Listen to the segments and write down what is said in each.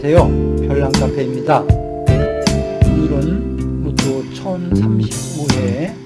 안녕하세요. 별난카페입니다. 오늘은 로또 1035회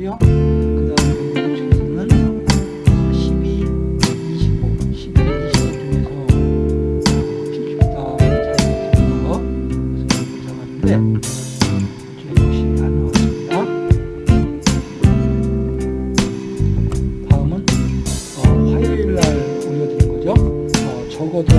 고요 그 다음에 중에서는 12, 25, 12, 25 중에서 필수다 잘 되는 거 그래서 잡았는데 저 역시 안 나왔습니다. 다음은 어, 화요일 날 올려드린 거죠. 어, 적어도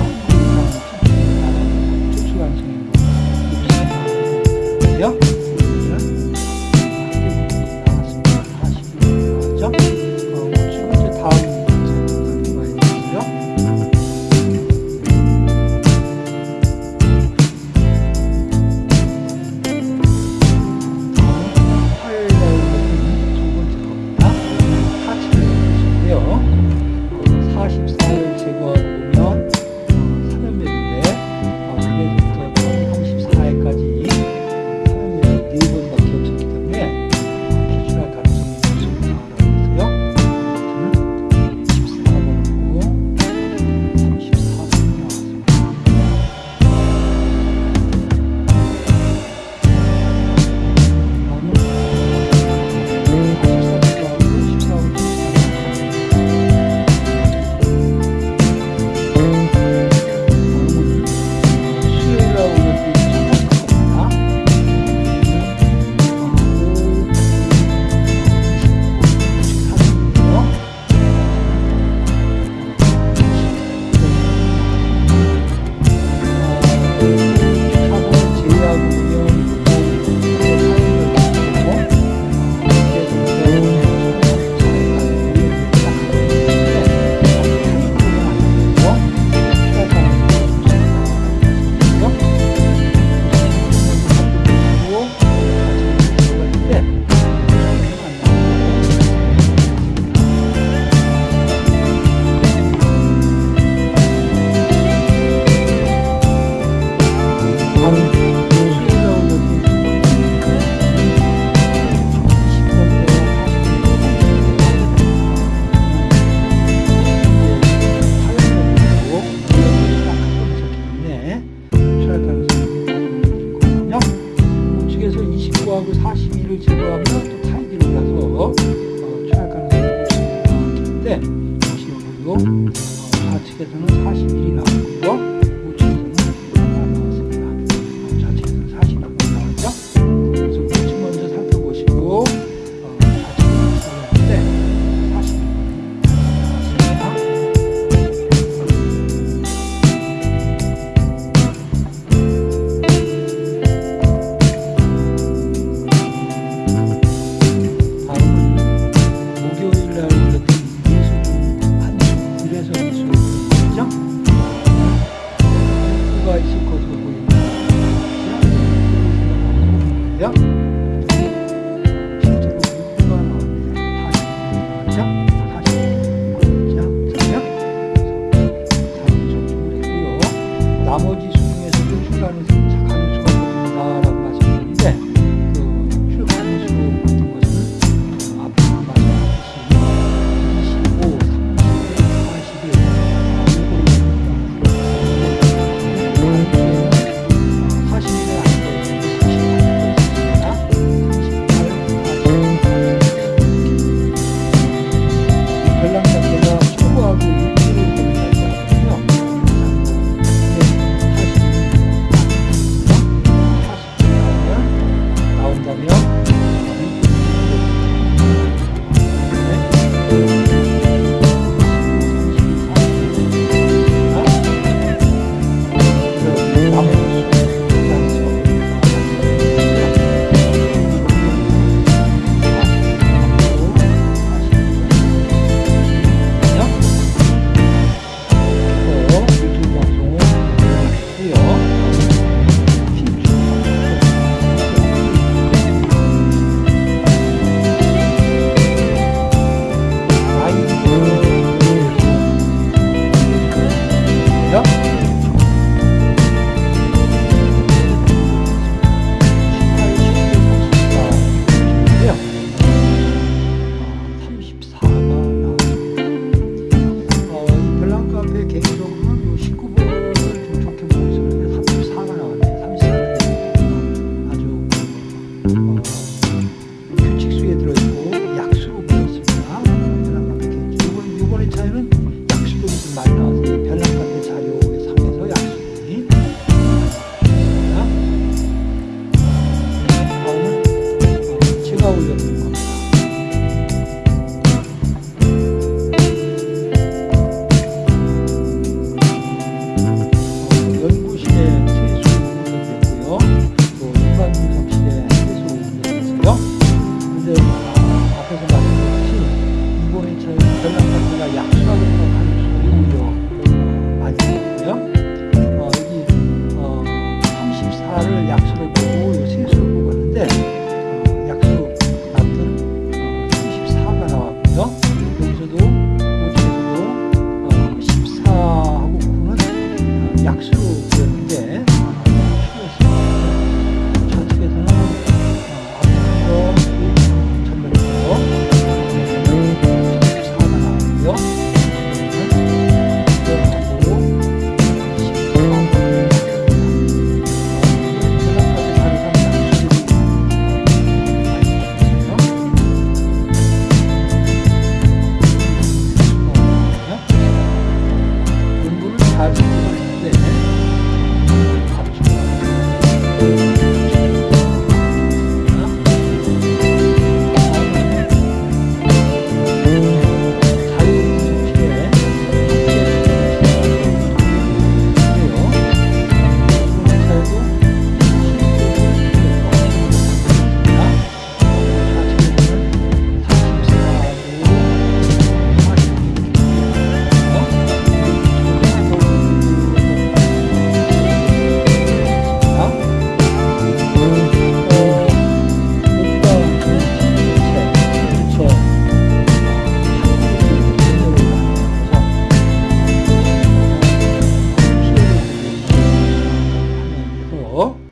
어, 이게